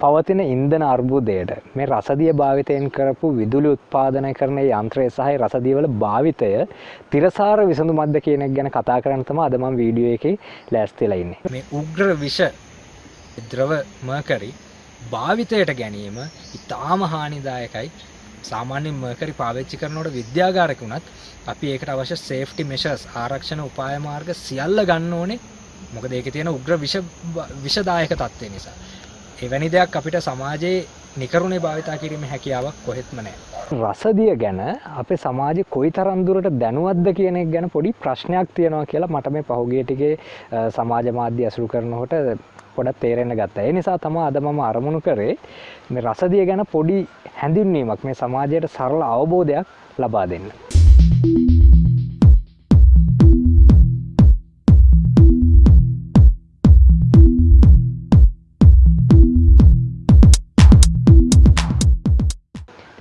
පවතින ඉන්ධන අර්බුදයට මේ රසදිය භාවිතයෙන් කරපු විදුලි උත්පාදනය කරන යන්ත්‍රය සහ රසදියවල භාවිතය තිරසාර විසඳුමක්ද කියන එක ගැන කතා කරන්න තමයි අද මම වීඩියෝ එකේ ලෑස්තිලා ඉන්නේ. මේ උග්‍ර විෂ ද්‍රව මර්කරි භාවිතයට ගැනීම ඉතාම හානිදායකයි සාමාන්‍ය මර්කරි පාවිච්චි කරනකොට විද්‍යාගාරක වුණත් අපි ඒකට අවශ්‍ය සේෆ්ටි මෙෂර්ස් ආරක්ෂණ උපාය මාර්ග සියල්ල ගන්න ඕනේ මොකද ඒකේ තියෙන උග්‍ර විෂ විෂදායක තත්ත්වය නිසා. එවැනි දෙයක් අපිට සමාජයේ නිකරුණේ භාවිතා කිරීම හැකියාවක් කොහෙත්ම නැහැ. රසදිය ගැන අපේ සමාජය කොයි තරන්දුරට දැනුවත්ද කියන එක ගැන පොඩි ප්‍රශ්නයක් තියෙනවා කියලා මට මේ පහුගිය ටිකේ සමාජ මාධ්‍ය ඇසුරු කරනකොට පොඩක් තේරෙන්න ගත්තා. ඒ නිසා තමයි අද මම අරමුණු කරේ මේ රසදිය ගැන පොඩි හැඳින්වීමක් මේ සමාජයට සරල අවබෝධයක් ලබා දෙන්න.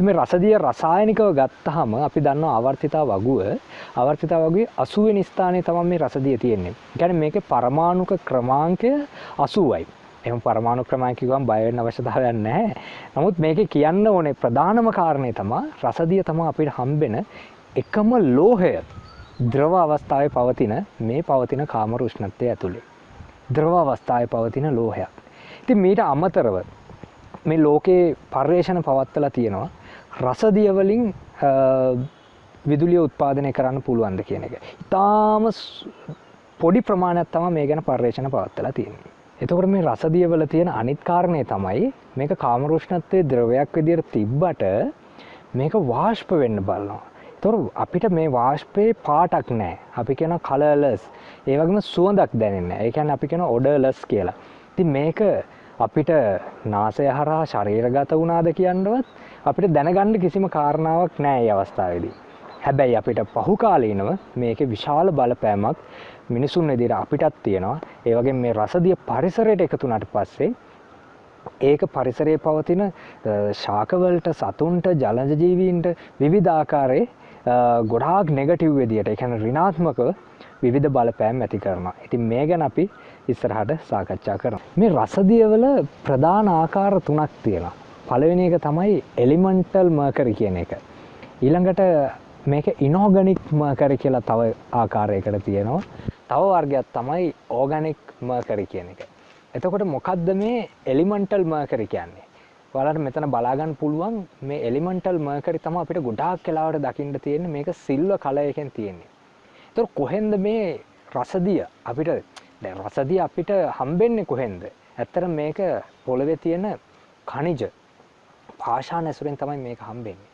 මේ රසදිය රසායනිකව ගත්තහම අපි දන්නවා ආවර්තිතා වගුව ආවර්තිතා වගුවේ 80 වෙනි ස්ථානයේ තමයි මේ රසදිය තියෙන්නේ. ඒ කියන්නේ මේකේ පරමාණුක ක්‍රමාංකය 80යි. එහෙනම් පරමාණු ක්‍රමාංක කිව්වම බය වෙන්න අවශ්‍යතාවයක් නැහැ. නමුත් මේකේ කියන්න ඕනේ ප්‍රධානම කාරණේ තමයි රසදිය තමයි අපිට හම්බෙන එකම ලෝහය ද්‍රව අවස්ථාවේ පවතින මේ පවතින කාමර උෂ්ණත්වය ඇතුලේ. ද්‍රව අවස්ථාවේ පවතින ලෝහයක්. ඉතින් මීට අමතරව මේ ලෝකේ පර්යේෂණ පවත්වලා තියෙනවා රසදිය වලින් විදුලිය උත්පාදනය කරන්න පුළුවන්ද කියන එක. ඉතාම පොඩි ප්‍රමාණයක් තමයි මේ ගැන පර්යේෂණ පවත්වලා තියෙන්නේ. එතකොට මේ රසදිය වල තියෙන අනිත් කාරණේ තමයි මේක කාමරුෂ්ණත්වයේ ද්‍රවයක් විදියට තිබ්බට මේක වාෂ්ප වෙන්න බලනවා. එතකොට අපිට මේ වාෂ්පේ පාටක් නැහැ. අපි කියන කලර්ලස්. ඒ වගේම සුවඳක් දැනෙන්නේ නැහැ. ඒ කියන්නේ අපි කියන ඔඩර්ලස් කියලා. ඉතින් මේක අපිට නාසය හරහා ශරීරගත වුණාද කියන්නවත් අපිට දැනගන්න කිසිම කාරණාවක් නැහැ මේ අවස්ථාවේදී. හැබැයි අපිට පහුකාලීනව මේකේ විශාල බලපෑමක් මිනිසුන් විදිහට අපිටත් තියෙනවා. ඒ වගේම මේ රසදිය පරිසරයට එකතු වුණාට පස්සේ ඒක පරිසරයේ පවතින ශාකවලට සතුන්ට ජලජ ජීවීන්ට විවිධ ආකාරයේ ගොඩාක් නෙගටිව් විදියට ඒ කියන්නේ ඍණාත්මකව විවිධ බලපෑම් ඇති කරනවා. ඉතින් මේ ගැන අපි ඉස්සරහට සාකච්ඡා කරමු. මේ රසදියවල ප්‍රධාන ආකාර තුනක් තියෙනවා. පළවෙනි එක තමයි එලිමන්ටල් මර්කරි කියන එක. ඊළඟට මේක ඉනෝගනික් මර්කරි කියලා තව ආකාරයකට තියෙනවා. තව වර්ගයක් තමයි ඕගනික් මර්කරි කියන එක. එතකොට මොකද්ද මේ එලිමන්ටල් මර්කරි කියන්නේ? ඔයාලට මෙතන බලාගන්න පුළුවන් මේ එලිමන්ටල් මර්කරි තමයි අපිට ගොඩාක් වෙලාවට දකින්න තියෙන්නේ මේක සිල්වර් කලර් එකෙන් තියෙන්නේ. ඒතකොට කොහෙන්ද මේ රසදිය අපිට දැන් රසදිය අපිට හම්බෙන්නේ කොහෙන්ද? ඇත්තට මේක පොළවේ තියෙන ඛනිජ පාෂාණ ඇසුරෙන් තමයි මේක හම්බෙන්නේ.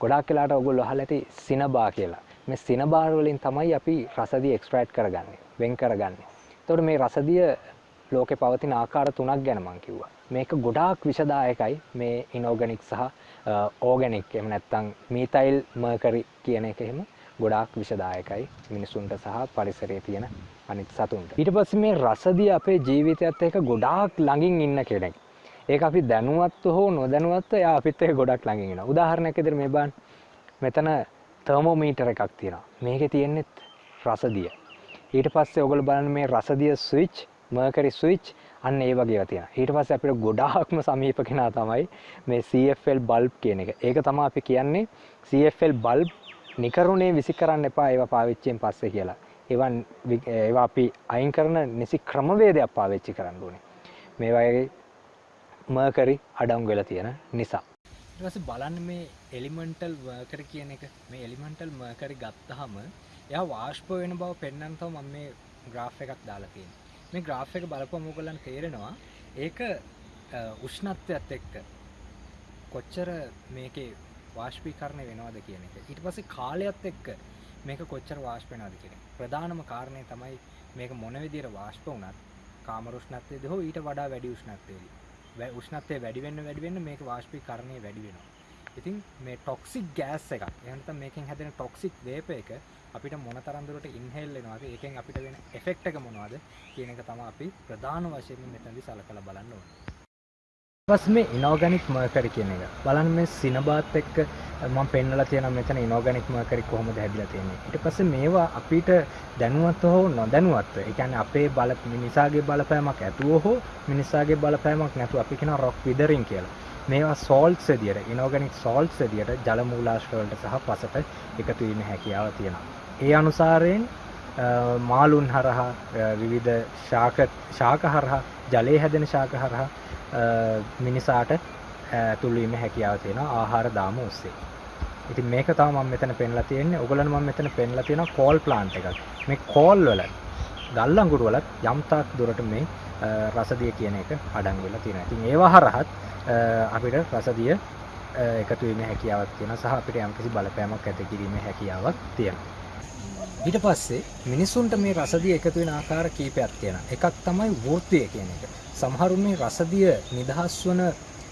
ගොඩාක් වෙලාවට ඔයගොල්ලෝ අහලා ඇති සිනබා කියලා. මේ සිනබාර වලින් තමයි අපි රසදිය එක්ස්ට්‍රැක්ට් කරගන්නේ, වෙන් කරගන්නේ. එතකොට මේ රසදිය ලෝකේ පවතින ආකාර තුනක් ගැන මම කිව්වා. මේක ගොඩාක් විෂදායකයි මේ ඉනෝගනික් සහ ඕගනික් එහෙම නැත්නම් මීතයිල් මර්කරි කියන එක එහෙම ගොඩාක් විෂදායකයි මිනිසුන්ට සහ පරිසරයේ තියෙන අනිත් සතුන්ට. ඊට පස්සේ මේ රසදිය අපේ ජීවිතයත් එක්ක ගොඩාක් ළඟින් ඉන්න කෙනෙක්. ඒක අපි දැනුවත්ව හෝ නොදැනුවත්ව එයා අපිත් එක්ක ගොඩක් ළඟින් ඉනවා. උදාහරණයක් විදිහට මේ බලන්න. මෙතන තර්මෝමීටර් එකක් තියෙනවා. මේකේ තියෙන්නේ රසදිය. ඊට පස්සේ ඔයගොල්ලෝ බලන්න මේ රසදිය ස්විච්, මර්කරි ස්විච් අන්න ඒ වගේ ඒවා තියෙනවා. ඊට පස්සේ අපිට ගොඩාක්ම සමීප කෙනා තමයි මේ CFL බල්බ් කියන එක. ඒක තමයි අපි කියන්නේ CFL බල්බ් නිකරුණේ විසි කරන්න එපා ඒවා පාවිච්චියෙන් පස්සේ කියලා. ඒවා ඒවා අපි අයින් කරන නිසි ක්‍රමවේදයක් පාවිච්චි කරන්න ඕනේ. මේ වගේ මර්කරි අඩංගු වෙලා තියෙන නිසා. ඊට පස්සේ බලන්න මේ එලිමන්ටල් මර්කරි කියන එක මේ එලිමන්ටල් මර්කරි ගත්තාම එයා වාෂ්ප වෙන බව පෙන්වන්න තමයි මම මේ graph එකක් දාලා තියෙන්නේ. මේ graph එක බලපුවම ඔයගොල්ලන්ට තේරෙනවා ඒක උෂ්ණත්වයත් එක්ක කොච්චර මේකේ වාශ්පීකරණය වෙනවද කියන එක. ඊට පස්සේ කාලයත් එක්ක මේක කොච්චර වාෂ්ප වෙනවද කියන එක. ප්‍රධානම කාරණේ තමයි මේක මොන විදිහට වාෂ්ප වුණත් කාමර උෂ්ණත්වයේද හෝ ඊට වඩා වැඩි උෂ්ණත්වයේදී. උෂ්ණත්වය වැඩි වෙන්න වැඩි වෙන්න මේක වාෂ්පීකරණය වැඩි වෙනවා. ඉතින් මේ ටොක්සික් ගෑස් එකක් එහෙම නැත්නම් මේකෙන් හැදෙන ටොක්සික් වේප එක අපිට මොන තරම් දුරට ඉන්හෙල් වෙනවද ඒකෙන් අපිට වෙන එෆෙක්ට් එක මොනවද කියන එක තමයි අපි ප්‍රධාන වශයෙන් මෙතනදී සලකලා බලන්න ඕනේ. ඊපස් මේ ඉනෝගනික් මර්කරි කියන එක බලන්න මේ සිනබාත් එක්ක මම පෙන්වලා තියෙනවා මෙතන ඉනෝගැනික් මර්කරි කොහොමද හැදිලා තියෙන්නේ. ඊට පස්සේ මේවා අපිට දැනුවත් හෝ නොදැනුවත්ව, ඒ කියන්නේ අපේ බල මිනිසාගේ බලපෑමක් ඇතුව හෝ මිනිසාගේ බලපෑමක් නැතුව අපි කියනවා රොක් විදරින් කියලා. මේවා සෝල්ට්ස් විදියට, ඉනෝගැනික් සෝල්ට්ස් විදියට ජල මූලාශ්‍ර වලට සහ පසට එකතු වීමේ හැකියාව තියෙනවා. ඒ අනුසාරයෙන් මාළුන් හරහා විවිධ ශාක ශාක හරහා ජලයේ හැදෙන ශාක හරහා මිනිසාට තුල්වීම හැකියාව තියෙන ආහාර දාම ඔස්සේ ඉතින් මේක තම මම මෙතන පෙන්ලා තියෙන්නේ ඔයගොල්ලන් මම මෙතන පෙන්ලා තියෙනවා කෝල් ප්ලාන්ට් එකක් මේ කෝල් වල ගල් අඟුරු වලත් යම් තාක් දුරට මේ රසදිය කියන එක අඩංගු වෙලා තියෙනවා. ඉතින් ඒවා හරහත් අපිට රසදිය එකතු වීමේ හැකියාවක් තියෙනවා සහ අපිට යම්කිසි බලපෑමක් ඇති කිරීමේ හැකියාවක් තියෙනවා. ඊට පස්සේ මිනිසුන්ට මේ රසදිය එකතු වෙන ආකාර කීපයක් තියෙනවා. එකක් තමයි වෘත්තිය කියන එක. සමහරුන් මේ රසදිය නිදහස් වන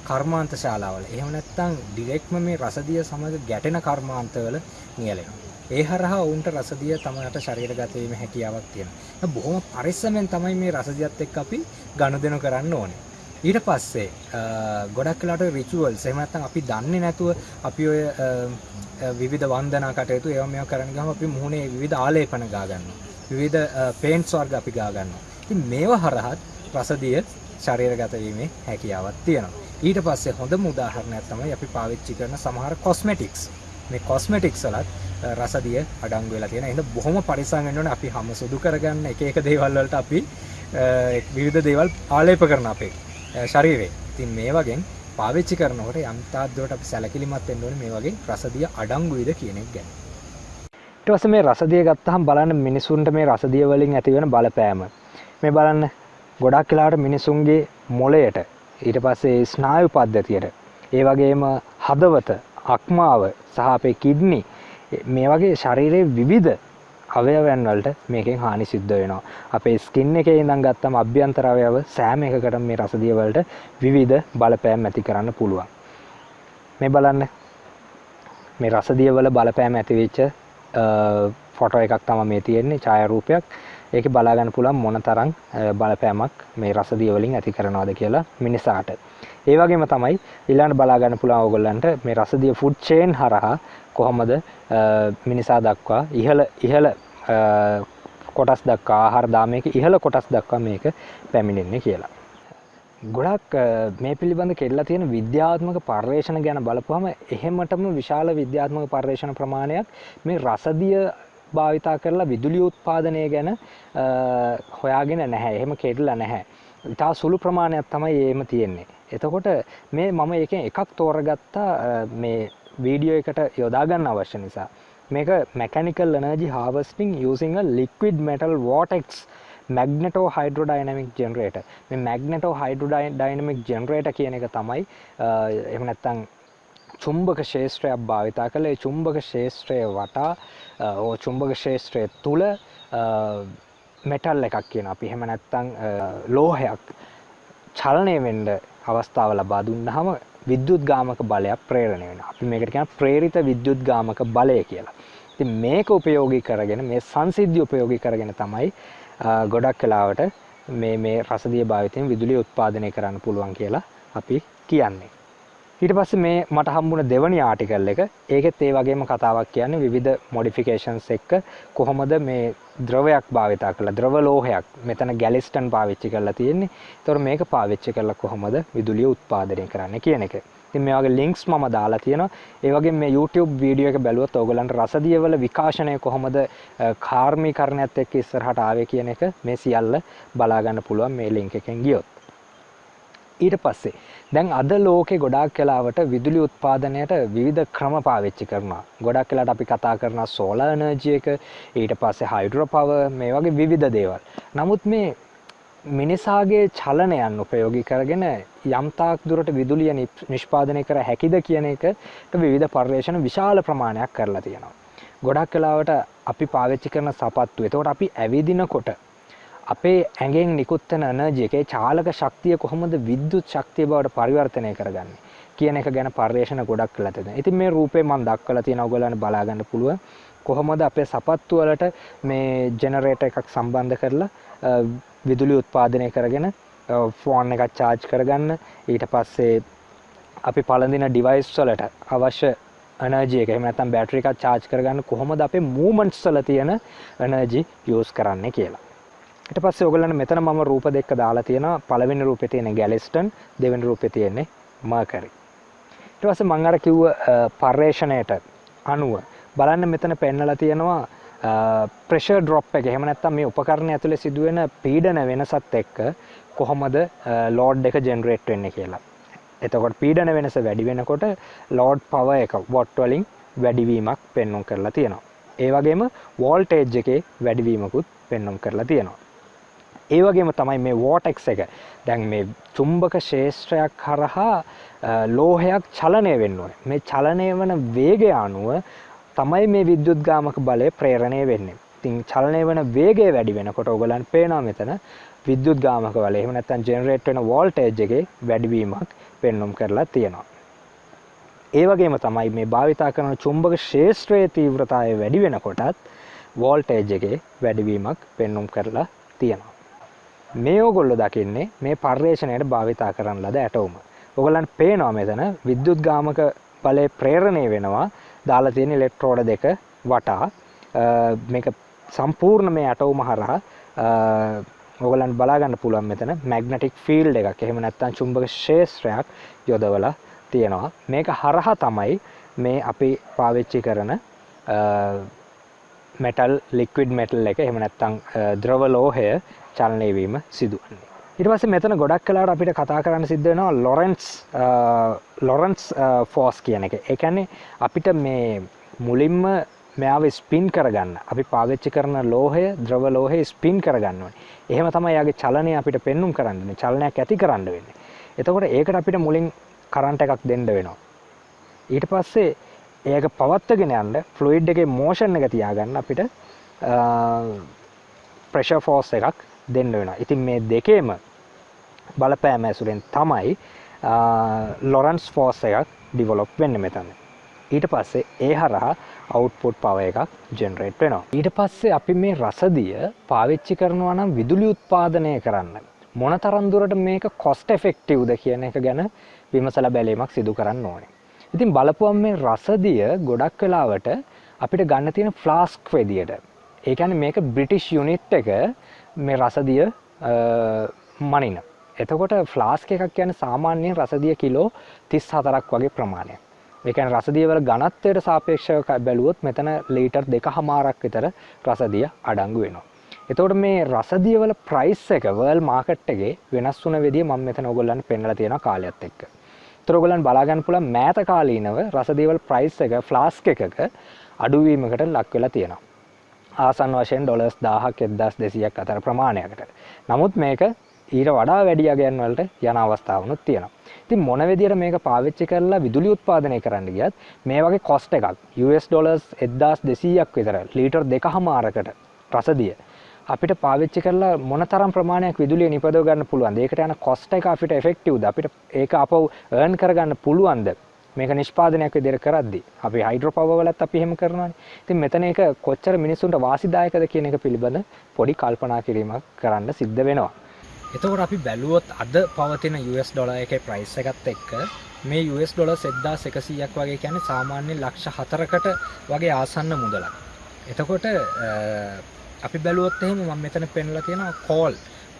කර්මාන්ත ශාලාවල එහෙම නැත්නම් ඩිරෙක්ට්ම මේ රසදිය සමග ගැටෙන කර්මාන්තවල නියැලෙනවා. ඒ හරහා ඔවුන්ට රසදිය තමට ශරීරගත වීම හැකියාවක් තියෙනවා. බොහොම පරිස්සමෙන් තමයි මේ රසදියත් එක්ක අපි ගනුදෙනු කරන්න ඕනේ. ඊට පස්සේ ගොඩක් වෙලාට රිචුවල්ස් එහෙම නැත්නම් අපි දන්නේ නැතුව අපි ඔය විවිධ වන්දනා කටයුතු ඒවා මේවා කරන්න ගියාම අපි මුහුණේ විවිධ ආලේපන ගා ගන්නවා. විවිධ පේන්ට්ස් වර්ග අපි ගා ගන්නවා. ඉතින් මේවා හරහත් රසදිය ශරීරගත වීමේ හැකියාවක් තියෙනවා. ඊට පස්සේ හොඳම උදාහරණයක් තමයි අපි පාවිච්චි කරන සමහර කොස්මෙටික්ස් මේ කොස්මෙටික්ස් වලත් රසදිය අඩංගු වෙලා තියෙන. එහෙනම් බොහොම පරිස්සම් වෙන්න ඕනේ අපි හැම සුදු කරගන්න එක එක දේවල් වලට අපි විවිධ දේවල් ආලේප කරන අපේ ශරීරේ. ඉතින් මේ වගේ පාවිච්චි කරනකොට යම් තාක් දුරට අපි සැලකිලිමත් වෙන්න ඕනේ මේ වගේ රසදිය අඩංගුයිද කියන එක ගැන. ඊට පස්සේ මේ රසදිය ගත්තහම බලන්න මිනිසුන්ට මේ රසදිය වලින් ඇතිවෙන බලපෑම. මේ බලන්න ගොඩක් වෙලාවට මිනිසුන්ගේ මොළයට ඊට පස්සේ ස්නායු පද්ධතියට ඒ වගේම හදවත අක්මාව සහ අපේ කිඩ්නි මේ වගේ ශරීරයේ විවිධ අවයවයන් වලට මේකෙන් හානි සිද්ධ වෙනවා. අපේ ස්කින් එකේ ඉඳන් ගත්තම අභ්‍යන්තර අවයව සෑම එකකටම මේ රසදිය වලට විවිධ බලපෑම් ඇති කරන්න පුළුවන්. මේ බලන්න මේ රසදිය වල බලපෑම් ඇති වෙච්ච ෆොටෝ එකක් තමයි මේ තියෙන්නේ ඡායාරූපයක්. ඒක බලාගන්න පුළුවන් මොන තරම් බලපෑමක් මේ රසදිය වලින් ඇති කරනවද කියලා මිනිසාට. ඒ වගේම තමයි ඊළඟට බලාගන්න පුළුවන් ඕගොල්ලන්ට මේ රසදිය ෆුඩ් චේන් හරහා කොහොමද මිනිසා දක්වා ඉහළ ඉහළ කොටස් දක්වා ආහාර දාමයක ඉහළ කොටස් දක්වා මේක පැමිණෙන්නේ කියලා. ගොඩක් මේ පිළිබඳ කෙල්ලා තියෙන විද්‍යාත්මක පර්යේෂණ ගැන බලපුවම එහෙමටම විශාල විද්‍යාත්මක පර්යේෂණ ප්‍රමාණයක් මේ රසදිය භාවිතා කරලා විදුලි උත්පාදනය ගැන හොයාගෙන නැහැ. එහෙම කෙරලා නැහැ. ඉතා සුළු ප්‍රමාණයක් තමයි එහෙම තියෙන්නේ. එතකොට මේ මම ඒකෙන් එකක් තෝරගත්තා මේ වීඩියෝ එකට යොදා ගන්න අවශ්‍ය නිසා. මේක mechanical energy harvesting using a liquid metal vortex magnetohydrodynamic generator මේ මැග්නටෝ හයිඩ්‍රෝඩයිනමික් ජෙනරේට කියන එක තමයි එහෙම නැත්තම් චුම්බක ශේෂත්‍රයක් භාවිතා කළ. ඒ චුම්බක ශේෂත්‍රය වටා චුම්බක ශේෂත්‍රය තුළ මෙටල් එකක් කියන අපි එහෙම නැත්තං ලෝහයක් චලනය වෙන්ඩ අවස්ථාව ලබා දුන්නහම විද්‍යුත් ගාමක බලයක් ප්‍රේරණය වෙන අපි මේකට කියන ප්‍රේරිත විද්‍යුත් ගාමක බලය කියලා. ඉතින් මේක උපයෝගී කරගෙන මේ සංසිද්ධිය උපයෝගී කරගෙන තමයි ගොඩක් කලාවට මේ මේ රසදිය භාවිතයෙන් විදුලිය උත්පාදනය කරන්න පුළුවන් කියලා අපි කියන්නේ. ඊට පස්සේ මේ මට හම්බුණ දෙවනි ආටිකල් එක ඒකෙත් ඒ වගේම කතාවක් කියන්නේ විවිධ මොඩිෆිකේෂන්ස් එක්ක කොහොමද මේ ද්‍රවයක් භාවිතා කරලා ද්‍රව ලෝහයක් මෙතන ගැලිස්ටන් පාවිච්චි කරලා තියෙන්නේ. ඒතකොට මේක පාවිච්චි කරලා කොහොමද විදුලිය උත්පාදනය කරන්නේ කියන එක. ඉතින් මේ වගේ ලින්ක්ස් මම දාලා තියෙනවා. ඒ වගේම මේ YouTube වීඩියෝ එක බැලුවොත් ඕගලන්ට රසදියවල විකාශනය කොහොමද කාර්මීකරණයත් එක්ක ඉස්සරහට ආවේ කියන එක මේ සියල්ල බලා ගන්න පුළුවන් මේ ලින්ක් එකෙන් ගියොත්. ඊට පස්සේ දැන් අද ලෝකේ ගොඩාක් කලාවට විදුලි උත්පාදනයට විවිධ ක්‍රම පාවිච්චි කරනවා. ගොඩක් කලාට අපි කතා කරනවා සෝලාර් එනර්ජි එක, ඊට පස්සේ හයිඩ්‍රෝ පවර් මේ වගේ විවිධ දේවල්. නමුත් මේ මිනිසාගේ චලනයන් උපයෝගී කරගෙන යම් තාක් දුරට විදුලිය නිෂ්පාදනය කර හැකිද කියන එකට විවිධ පර්යේෂණ විශාල ප්‍රමාණයක් කරලා තියෙනවා. ගොඩක් කලාවට අපි පාවිච්චි කරන සපත්තු. එතකොට අපි ඇවිදිනකොට අපේ ඇඟෙන් නිකුත් වෙන එනර්ජි එකේ චාලක ශක්තිය කොහොමද විද්‍යුත් ශක්තිය බවට පරිවර්තනය කරගන්නේ කියන එක ගැන පර්යේෂණ ගොඩක් කළා තියෙනවා. ඉතින් මේ රූපේ මම දක්වලා තියෙන ඔයගොල්ලන්ට බලා ගන්න පුළුවන්. කොහොමද අපේ සපත්තු වලට මේ ජෙනරේටර් එකක් සම්බන්ධ කරලා විදුලි උත්පාදනය කරගෙන ෆෝන් එකක් charge කරගන්න ඊට පස්සේ අපි පළඳින ඩිවයිස් වලට අවශ්‍ය එනර්ජි එක එහෙම නැත්නම් බැටරි එකක් charge කරගන්න කොහොමද අපේ movements වල තියෙන එනර්ජි use කරන්නේ කියලා. ඊට පස්සේ ඔයගොල්ලන්ට මෙතන මම රූප දෙක දාලා තියෙනවා පළවෙනි රූපේ තියෙන ගැලිස්ටන් දෙවෙනි රූපේ තියෙන්නේ මර්කරි. ඊට පස්සේ මම අර කිව්ව පර්යේෂණයට අනුව බලන්න මෙතන පෙන්නලා තියෙනවා ප්‍රෙෂර් ඩ්‍රොප් එක එහෙම නැත්නම් මේ උපකරණය ඇතුලේ සිදුවෙන පීඩන වෙනසත් එක්ක කොහොමද ලෝඩ් එක ජෙනරේට් වෙන්නේ කියලා. එතකොට පීඩන වෙනස වැඩි වෙනකොට ලෝඩ් පවර් එක වොට් වලින් වැඩිවීමක් පෙන්වුම් කරලා තියෙනවා. ඒ වගේම වෝල්ටේජ් එකේ වැඩිවීමකුත් පෙන්වුම් කරලා තියෙනවා. ඒ වගේම තමයි මේ වෝටෙක්ස් එක. දැන් මේ චුම්බක ශේෂ්ත්‍රයක් හරහා ලෝහයක් චලනය වෙන්න ඕනේ. මේ චලනය වන වේගය අනුව තමයි මේ විද්‍යුත් ගාමක බලය ප්‍රේරණය වෙන්නේ. ඉතින් චලනය වන වේගය වැඩි වෙනකොට ඔයගලන්ට පේනවා මෙතන විද්‍යුත් ගාමක බලය එහෙම නැත්නම් ජෙනරේට් වෙන වෝල්ටේජ් එකේ වැඩිවීමක් පෙන්වුම් කරලා තියෙනවා. ඒ වගේම තමයි මේ භාවිතා කරන චුම්බක ක්ෂේත්‍රයේ තීව්‍රතාවය වැඩි වෙනකොටත් වෝල්ටේජ් එකේ වැඩිවීමක් පෙන්වුම් කරලා තියෙනවා. මේ ඕගොල්ලෝ දකින්නේ මේ පර්යේෂණයට භාවිතා කරන ලද ඇටෝම. ඔයගලන්ට පේනවා මෙතන විද්‍යුත් ගාමක බලය ප්‍රේරණය වෙනවා. දාලා තියෙන ඉලෙක්ට්‍රෝඩ දෙක වටා. මේක සම්පූර්ණ මේ ඇටෝම හරහා ඔයගලන්ට බලා ගන්න පුළුවන් මෙතන මැග්නටික් ෆීල්ඩ් එකක්. එහෙම නැත්නම් චුම්බක ක්ෂේත්‍රයක් යොදවලා තියෙනවා. මේක හරහා තමයි මේ අපි පාවිච්චි කරන මෙටල් ලික්විඩ් මෙටල් එක එහෙම නැත්නම් ද්‍රව ලෝහය චලනය වීම සිදුවන්නේ ඊට පස්සේ මෙතන ගොඩක් කලාවට අපිට කතා කරන්න සිද්ධ වෙනවා ලොරන්ස් ලොරන්ස් ෆෝස් කියන එක. ඒ කියන්නේ අපිට මේ මුලින්ම මෙයාව ස්පින් කරගන්න අපි පාවිච්චි කරන ලෝහය ද්‍රව ලෝහය ස්පින් කරගන්න ඕනේ. එහෙම තමයි යාගේ චලනය අපිට පෙන්눔 කරන්න වෙන්නේ. චලනයක් ඇති කරන්න වෙන්නේ. එතකොට ඒකට අපිට මුලින් කරන්ට් එකක් දෙන්න වෙනවා. ඊට පස්සේ ඒක පවත්වගෙන යන්න ෆ්ලුයිඩ් එකේ මෝෂන් එක තියාගන්න අපිට ප්‍රෙෂර් ෆෝස් එකක් දෙන්න වෙනවා. ඉතින් මේ දෙකේම බලපෑම ඇසුරෙන් තමයි ලොරන්ස් ෆෝස් එකක් ඩිවලොප් වෙන්නේ මෙතන. ඊට පස්සේ ඒ හරහා අවුට්පුට් පව එකක් ජෙනරේට් වෙනවා. ඊට පස්සේ අපි මේ රසදිය පාවිච්චි කරනවා නම් විදුලි උත්පාදනය කරන්න. මොන තරම් දුරට මේක කොස්ට් එෆෙක්ටිව්ද කියන එක ගැන විමසලා බැලීමක් සිදු කරන්න ඕනේ. ඉතින් බලපුවම් මේ රසදිය ගොඩක් වෙලාවට අපිට ගන්න තියෙන ෆ්ලාස්ක් විදියට. ඒ කියන්නේ මේක බ්‍රිටිෂ් යුනිට් එක මේ රසදිය මනින. එතකොට ෆ්ලාස්ක් එකක් කියන්නේ සාමාන්‍යයෙන් රසදිය කිලෝ 34ක් වගේ ප්‍රමාණයක්. ඒ කියන්නේ රසදිය වල ඝනත්වයට සාපේක්ෂව බැලුවොත් මෙතන ලීටර් 2කමාරක් විතර රසදිය අඩංගු වෙනවා. එතකොට මේ රසදිය වල ප්‍රයිස් එක වර්ල්ඩ් මාකට් එකේ වෙනස් වුණ විදිය මම මෙතන ඕගොල්ලන්ට පෙන්නලා තියෙනවා කාලයත් එක්ක. ඒතර ඕගොල්ලන් බලා ගන්න පුළුවන් මෑත කාලීනව රසදිය වල ප්‍රයිස් එක ෆ්ලාස්ක් එකක අඩුවීමකට ලක් වෙලා තියෙනවා. ආසන්න වශයෙන් ඩොලර්ස් 1000ක් 1200ක් අතර ප්‍රමාණයකට. නමුත් මේක ඊට වඩා වැඩි අගයන් වලට යන අවස්ථාවනුත් තියෙනවා. ඉතින් මොන විදියට මේක පාවිච්චි කරලා විදුලි උත්පාදනය කරන්න ගියත් මේ වගේ කොස්ට් එකක් US ඩොලර්ස් 1200ක් විතර ලීටර් දෙකහමාරකට රසදිය අපිට පාවිච්චි කරලා මොනතරම් ප්‍රමාණයක් විදුලිය නිපදව ගන්න පුළුවන්ද? ඒකට යන කොස්ට් එක අපිට එෆෙක්ටිව්ද? අපිට ඒක අපව earn කරගන්න පුළුවන්ද? මේක නිෂ්පාදනයක් විදිහට කරද්දී අපි හයිඩ්‍රෝ පවර් වලත් අපි එහෙම කරනවානේ. ඉතින් මෙතන ඒක කොච්චර මිනිසුන්ට වාසිදායකද කියන එක පිළිබඳ පොඩි කල්පනා කිරීමක් කරන්න සිද්ධ වෙනවා. එතකොට අපි බැලුවොත් අද පවතින US ඩොලර් එකේ ප්‍රයිස් එකත් එක්ක මේ US ඩොලර් 1100ක් වගේ කියන්නේ සාමාන්‍ය ලක්ෂ 4කට වගේ ආසන්න මුදලක්. එතකොට අපි බැලුවොත් එහෙම මම මෙතන පෙන්ලා තියෙනවා කෝල්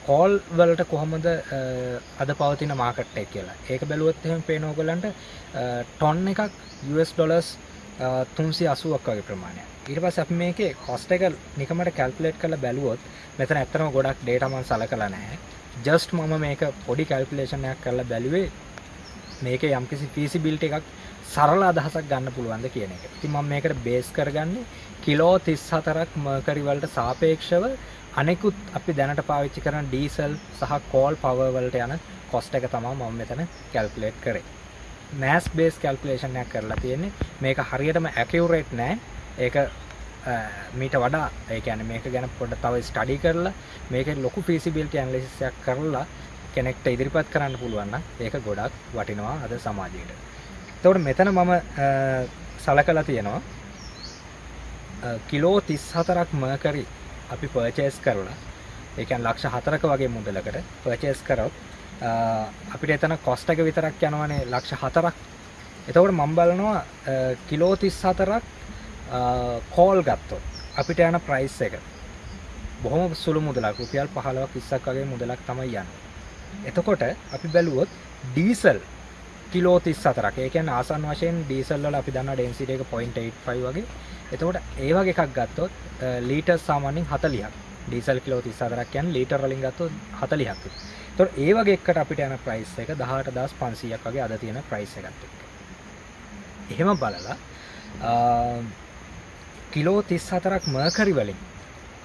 කෝල් වලට කොහොමද අද පවතින මාකට් එක කියලා. ඒක බැලුවොත් එහෙම පේන ඕගලන්ට ටොන් එකක් US ඩොලර්ස් 380ක් වගේ ප්‍රමාණයක්. ඊට පස්සේ අපි මේකේ කොස්ට් එක නිකමට කැල්කියුලේට් කරලා බැලුවොත් මෙතන ඇත්තටම ගොඩක් ඩේටා මම සලකලා නැහැ. ජස්ට් මම මේක පොඩි කැල්කුලේෂනයක් කරලා බැලුවේ මේක යම්කිසි ෆීසිබිලිටි එකක් සරල අදහසක් ගන්න පුළුවන්ද කියන එක. ඉතින් මම මේකට බේස් කරගන්නේ කිලෝ 34ක් මර්කරි වලට සාපේක්ෂව අනෙකුත් අපි දැනට පාවිච්චි කරන ඩීසල් සහ කෝල් පවර් වලට යන කොස්ට් එක තමයි මම මෙතන කැල්කුලේට් කරේ. මෑස් බේස් කැල්කුලේෂන් එකක් කරලා තියෙන්නේ. මේක හරියටම ඇකියුරේට් නෑ. ඒක මීට වඩා ඒකන මේක ගැන පොඩ තව ස්ටඩි කරලා මේක ලොකු පිසිබිල්ට ඇන්ලිසියක් කරලා කෙනෙක්ට ඉදිරිපත් කරන්න පුළුවන්න ඒක ගොඩක් වටිනවා අද සමාජයට තවට මෙතන මම සල කලා තියෙනවා කිලෝ තිස් හතරක් මකරි අපි පර්චේස් කරලා ඒකන් ලක්ෂ හතරක වගේ මුදලකට පර්චේස් කරොත් අපිට එතන කොස්ටක විතරක් යනවනේ ලක්ෂ හතරක් එතකොට මම බලනවා කිලෝ 34ක් කෝල් ගත්තොත් අපිට යන ප්‍රයිස් එක බොහොම සුළු මුදලක් රුපියල් 15ක් 20ක් වගේ මුදලක් තමයි යන්නේ. එතකොට අපි බැලුවොත් ඩීසල් කිලෝ 34ක්. ඒ කියන්නේ ආසන්න වශයෙන් ඩීසල් වල අපි දන්නා ඩෙන්සිටි එක 0.85 වගේ. එතකොට ඒ වගේ එකක් ගත්තොත් ලීටර් සාමාන්‍යයෙන් 40ක්. ඩීසල් කිලෝ 34ක් කියන්නේ ලීටර් වලින් ගත්තොත් 40ක්. එතකොට ඒ වගේ එකකට අපිට යන ප්‍රයිස් එක 18500ක් වගේ අද තියෙන ප්‍රයිස් එකත් එක්ක. එහෙම බලලා කිලෝ 34ක් මර්කරි වලින්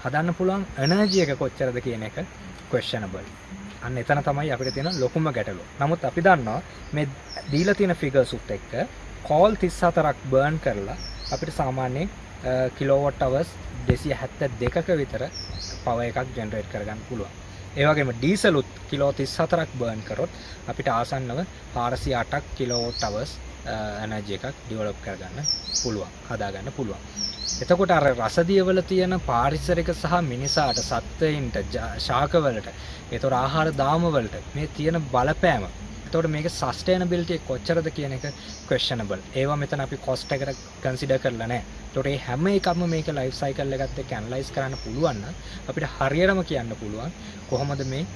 හදන්න පුළුවන් එනර්ජි එක කොච්චරද කියන එක questionable. අන්න එතන තමයි අපිට තියෙන ලොකුම ගැටලුව. නමුත් අපි දන්නවා මේ දීලා තියෙන ෆිගර්ස් උත් එක්ක කෝල් 34ක් බර්න් කරලා අපිට සාමාන්‍යයෙන් කිලෝවොට් අවර්ස් 272ක විතර පවර් එකක් ජෙනරේට් කරගන්න පුළුවන්. ඒ වගේම ඩීසලුත් කිලෝ 34ක් බර්න් කරොත් අපිට ආසන්නව 408ක් කිලෝවොට් අවර්ස් එනර්ජි එකක් ඩිවලොප් කරගන්න පුළුවන්. හදාගන්න පුළුවන්. එතකොට අර රසදියවල තියෙන පාරිසරික සහ මිනිසාට සත්වයින්ට ශාකවලට එතොට ආහාර දාමවලට මේ තියෙන බලපෑම. තොට මේක සස්ටේනබිලිටිය කොච්චරද කියන එක ක්වේෂනබල් ඒවා මෙතන අපි කොස්ට එකට කන්සිඩ කරලනෑ තොටේ හැම එකම මේක ලයිෆ් සයිකල් එකත් කැන්ලයිස් කරන්න පුළුවන්න අපිට හරියටම කියන්න පුළුවන් කොහොමද මේ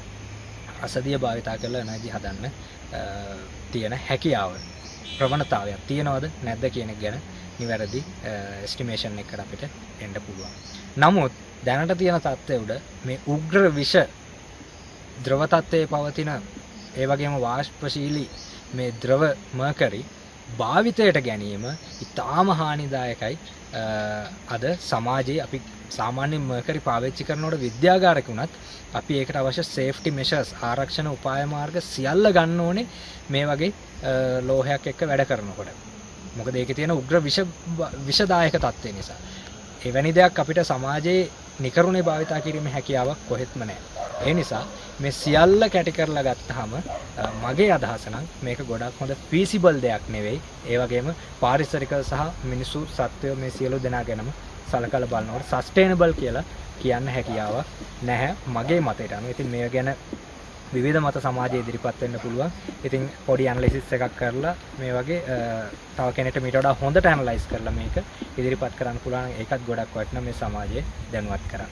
අසදිය භාවිතා කරලා නැජි හදන්න තියෙන හැකියාව. ප්‍රවණතාවයක් තියෙනවද නැද්ද කියනෙක් ගැන නිවැරදි ස්ටිමේෂන් එකට අපිට එන්ඩ පුළුවන්. නමුත් දැනට තියෙන තත්ත්වය උඩ මේ උග්‍ර විෂ ද්‍රවතත්වය පවතින ඒ වගේම වාශ්පශීලී මේ ද්‍රව මර්කරි භාවිතයට ගැනීම ඉතාම හානිදායකයි අද සමාජයේ අපි සාමාන්‍ය මර්කරි පාවිච්චි කරනවට විද්‍යාගාරකුණත් අපි ඒකට අවශ්‍ය සේෆ්ටි මෙෂස් ආරක්ෂණ උපාය මාර්ග සියල්ල ගන්න ඕනේ මේ වගේ ලෝහයක් එක්ක වැඩ කරනකොට මොකද ඒක තියෙන උග්‍ර විෂදායක තත්ත්වය නිසා. එවැනි දෙයක් අපිට සමාජයේ නිකරුණේ භාවිතා කිරීම හැකියාවක් කොහෙත්ම නෑ. ඒ නිසා මේ සියල්ල කැටි කරලා ගත්තහම මගේ අදහස නම් මේක ගොඩක් හොඳ ෆීසිබල් දෙයක් නෙවෙයි. ඒ වගේම පාරිසරික සහ මිනිසු සත්වයෝ මේ සියලු දෙනා ගැනම සලකලා බලනකොට සස්ටේනබල් කියලා කියන්න හැකියාවක් නැහැ මගේ මතයට අනුව. ඉතින් මේ ගැන විවිධ මත සමාජය ඉදිරිපත් වෙන්න පුළුවන්. ඉතින් පොඩි ඇනලිසිස් එකක් කරලා මේ වගේ තව කෙනෙක්ට මීට වඩා හොඳට ඇනලයිස් කරලා මේක ඉදිරිපත් කරන්න පුළුවන්. ඒකත් ගොඩක් වටිනා මේ සමාජයේ දැනුවත් කරන්න.